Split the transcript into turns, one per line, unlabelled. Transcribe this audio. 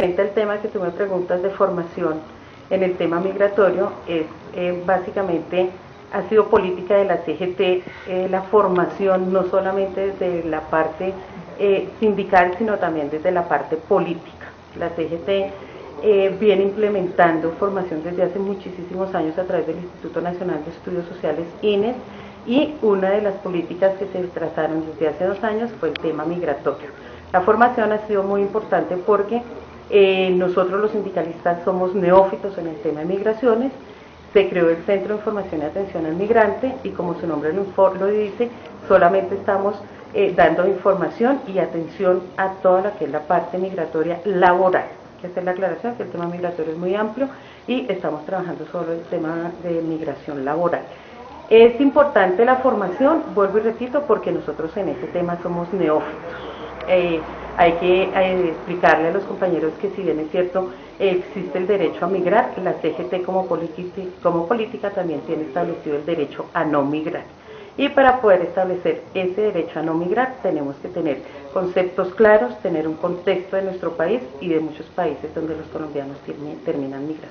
El tema que tú me preguntas de formación en el tema migratorio es eh, básicamente ha sido política de la CGT eh, la formación no solamente desde la parte eh, sindical sino también desde la parte política. La CGT viene implementando formación desde hace muchísimos años a través del Instituto Nacional de Estudios Sociales INES y una de las políticas que se trazaron desde hace dos años fue el tema migratorio. La formación ha sido muy importante porque eh, nosotros los sindicalistas somos neófitos en el tema de migraciones, se creó el Centro de Información y Atención al Migrante y como su nombre lo, dice, solamente estamos eh, dando información y atención a toda la que es la parte migratoria laboral. Que hacer la aclaración que el tema migratorio es muy amplio y estamos trabajando sobre el tema de migración laboral. Es importante la formación, vuelvo y repito, porque nosotros en este tema somos neófitos. Eh, hay que eh, explicarle a los compañeros que si bien es cierto existe el derecho a migrar, la CGT como, como política también tiene establecido el derecho a no migrar. Y para poder establecer ese derecho a no migrar tenemos que tener conceptos claros, tener un contexto de nuestro país y de muchos países donde los colombianos terminan migrando.